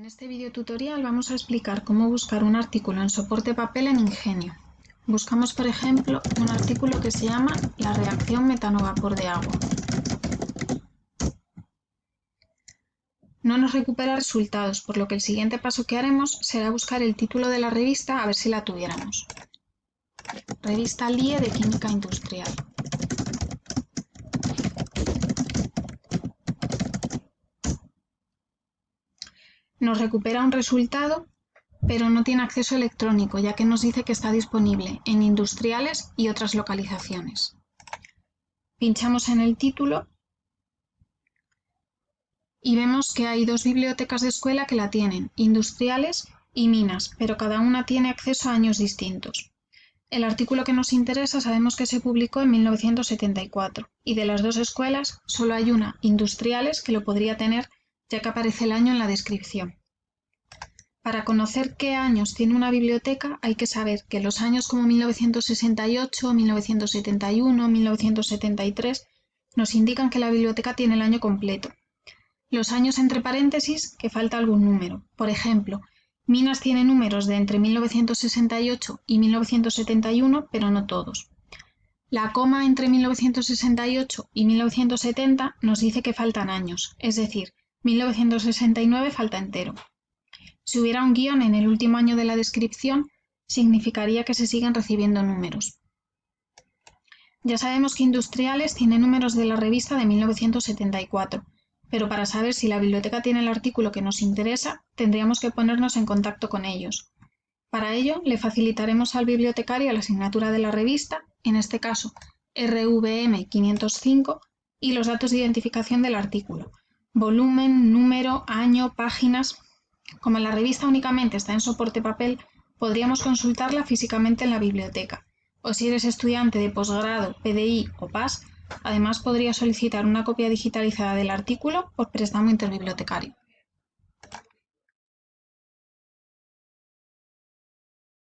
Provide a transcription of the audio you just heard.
En este video tutorial vamos a explicar cómo buscar un artículo en soporte papel en Ingenio. Buscamos, por ejemplo, un artículo que se llama La reacción metano-vapor de agua. No nos recupera resultados, por lo que el siguiente paso que haremos será buscar el título de la revista a ver si la tuviéramos. Revista LIE de Química Industrial. Nos recupera un resultado, pero no tiene acceso electrónico, ya que nos dice que está disponible en industriales y otras localizaciones. Pinchamos en el título y vemos que hay dos bibliotecas de escuela que la tienen, industriales y minas, pero cada una tiene acceso a años distintos. El artículo que nos interesa sabemos que se publicó en 1974 y de las dos escuelas solo hay una, industriales, que lo podría tener ya que aparece el año en la descripción. Para conocer qué años tiene una biblioteca hay que saber que los años como 1968, 1971, 1973 nos indican que la biblioteca tiene el año completo. Los años entre paréntesis que falta algún número. Por ejemplo, Minas tiene números de entre 1968 y 1971, pero no todos. La coma entre 1968 y 1970 nos dice que faltan años, es decir, 1969 falta entero. Si hubiera un guion en el último año de la descripción, significaría que se siguen recibiendo números. Ya sabemos que Industriales tiene números de la revista de 1974, pero para saber si la biblioteca tiene el artículo que nos interesa, tendríamos que ponernos en contacto con ellos. Para ello, le facilitaremos al bibliotecario la asignatura de la revista, en este caso RVM 505, y los datos de identificación del artículo, volumen, número, año, páginas. Como la revista únicamente está en soporte papel, podríamos consultarla físicamente en la biblioteca. O si eres estudiante de posgrado, PDI o PAS, además podrías solicitar una copia digitalizada del artículo por préstamo interbibliotecario.